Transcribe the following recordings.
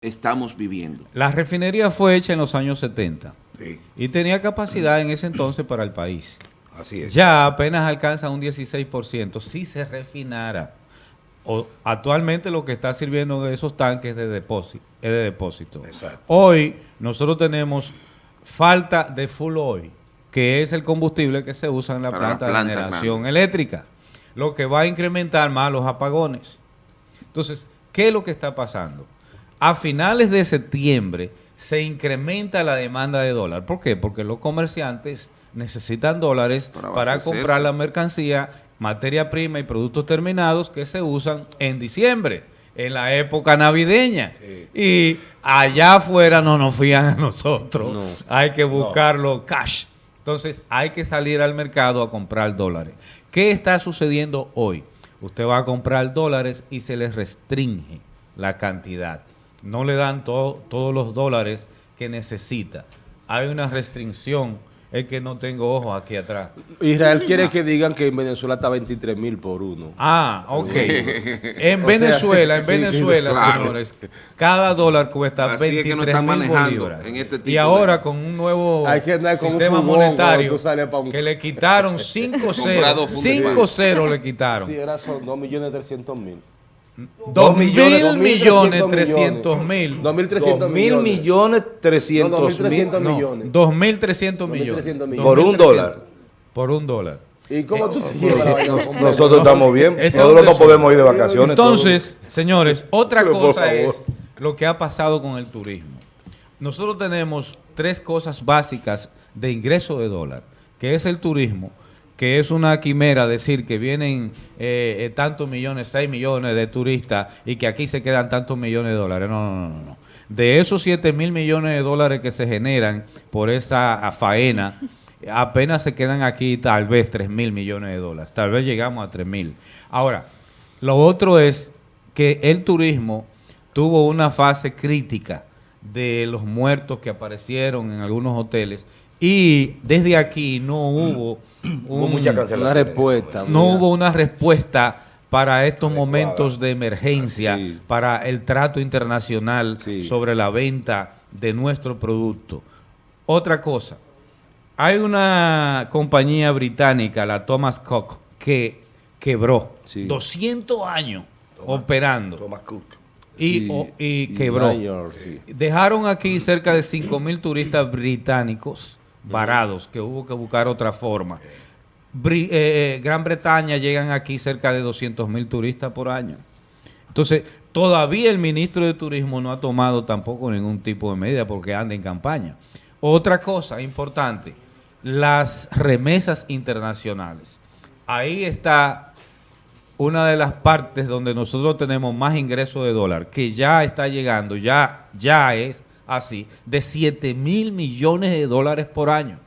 estamos viviendo. La refinería fue hecha en los años 70 Sí, y tenía capacidad en ese entonces para el país. así es. Ya apenas alcanza un 16% si se refinara. O, actualmente lo que está sirviendo de esos tanques de depósito, es de depósito. Exacto. Hoy nosotros tenemos falta de full oil, que es el combustible que se usa en la planta, planta de generación grande. eléctrica, lo que va a incrementar más los apagones. Entonces, ¿qué es lo que está pasando? A finales de septiembre se incrementa la demanda de dólar. ¿Por qué? Porque los comerciantes necesitan dólares Para comprar la mercancía, materia prima y productos terminados que se usan en diciembre, en la época navideña. Y allá afuera no nos fían a nosotros. Hay que buscarlo cash. Entonces hay que salir al mercado a comprar dólares. ¿Qué está sucediendo hoy? Usted va a comprar dólares y se les restringe la cantidad. No le dan to- todos los dólares que necesita. Hay una restricción. Es que no tengo ojos aquí atrás. Israel quiere que digan que en Venezuela está 23 mil por uno. Ah, ok. En Venezuela, en sí, Venezuela, claro. señores, cada dólar cuesta Así es 23 que nos están mil manejando bolívares. en este tipo y ahora de- con un nuevo sistema monetario un- que le quitaron 5 Comprado ceros. funda de 5 ceros le quitaron. Sí, era son 2 millones 300 mil. 2 mil millones, millones 2.300 300 mil. 2.300 Dos mil millones trescientos mil 2.300 No, millones. 2.300 millones. 2.300 millones. por un 2.300. dólar. Por un dólar. ¿Y cómo tú te llevas la vaina? Nosotros estamos bien. Nosotros no podemos ir de vacaciones. Entonces, señores, otra cosa es lo que ha pasado con el turismo. Nosotros tenemos tres cosas básicas de ingreso de dólar, que es el turismo, que es una quimera decir que vienen eh, eh, tantos millones, 6 millones de turistas y que aquí se quedan tantos millones de dólares. No, no, no, no. De esos 7 mil millones de dólares que se generan por esa ah, faena, apenas se quedan aquí tal vez 3 mil millones de dólares. Tal vez llegamos a 3 mil. Ahora, lo otro es que el turismo tuvo una fase crítica de los muertos que aparecieron en algunos hoteles y desde aquí no hubo, mucha. Una respuesta. no mira. hubo una respuesta para estos Adecuada. momentos de emergencia, Sí. para el trato internacional Sí. sobre la venta de nuestro producto. Otra cosa, hay una compañía británica, la Thomas Cook, que quebró Sí. 200 años operando Thomas Cook. y, Sí, o- y y quebró. Sí. Dejaron aquí cerca de 5 mil turistas británicos varados, que hubo que buscar otra forma. Bri- eh, eh, Gran Bretaña llegan aquí cerca de 200 mil turistas por año. Entonces, todavía el ministro de Turismo no ha tomado tampoco ningún tipo de medida porque anda en campaña. Otra cosa importante, las remesas internacionales. Ahí está una de las partes donde nosotros tenemos más ingresos de dólar, que ya está llegando, ya, ya es así, de 7 mil millones de dólares por año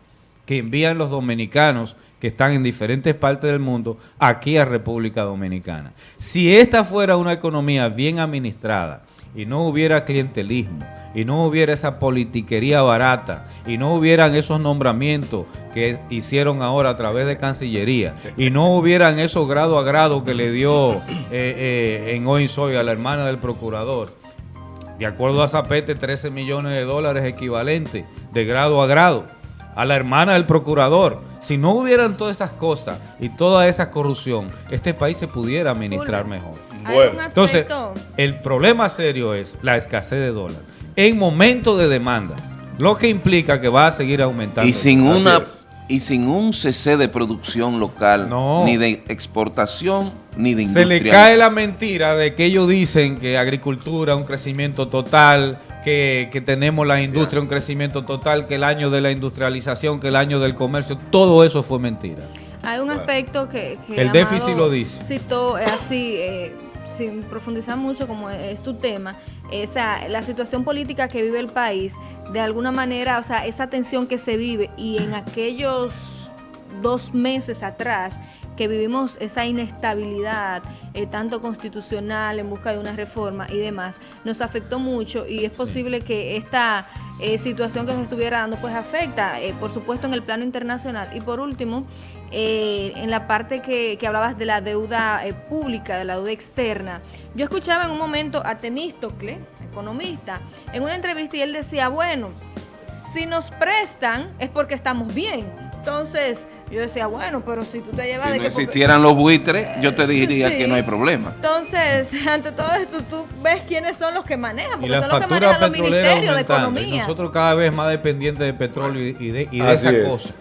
que envían los dominicanos que están en diferentes partes del mundo aquí a República Dominicana. Si esta fuera una economía bien administrada y no hubiera clientelismo y no hubiera esa politiquería barata y no hubieran esos nombramientos que hicieron ahora a través de Cancillería y no hubieran esos grado a grado que le dio eh, eh, en hoy soy a la hermana del procurador, de acuerdo a Zapete, 13 millones de dólares equivalente de grado a grado. A la hermana del procurador. Si no hubieran todas estas cosas y toda esa corrupción, este país se pudiera administrar Fulvio, mejor. Hay Bueno, Entonces, el problema serio es la escasez de dólar. En momento de demanda, lo que implica que va a seguir aumentando. Y sin una. Y sin un cese de producción local, No. ni de exportación, ni de Se industria. le cae la mentira de que ellos dicen que agricultura, un crecimiento total, que, que tenemos la industria, un crecimiento total, que el año de la industrialización, que el año del comercio, todo eso fue mentira. hay un aspecto que, que El déficit lo dice. Citó eh, así, eh, sin profundizar mucho como es tu tema, esa, la situación política que vive el país, de alguna manera, o sea, esa tensión que se vive y en aquellos dos meses atrás que vivimos esa inestabilidad, eh, tanto constitucional, en busca de una reforma y demás, nos afectó mucho y es posible que esta eh, situación que se estuviera dando, pues afecta, eh, por supuesto, en el plano internacional. Y por último, eh, en la parte que, que hablabas de la deuda pública, de la deuda externa. Yo escuchaba en un momento a Temístocle, economista, en una entrevista y él decía, bueno, si nos prestan es porque estamos bien. Entonces, yo decía, bueno, pero si tú te llevas Si de no que porque- existieran los buitres, yo te diría Sí. que no hay problema. Entonces, ante todo esto, tú ves quiénes son los que manejan, Y porque la son los que manejan los ministerios de. Y economía. nosotros cada vez más dependientes de petróleo y de, y de esa es. cosa.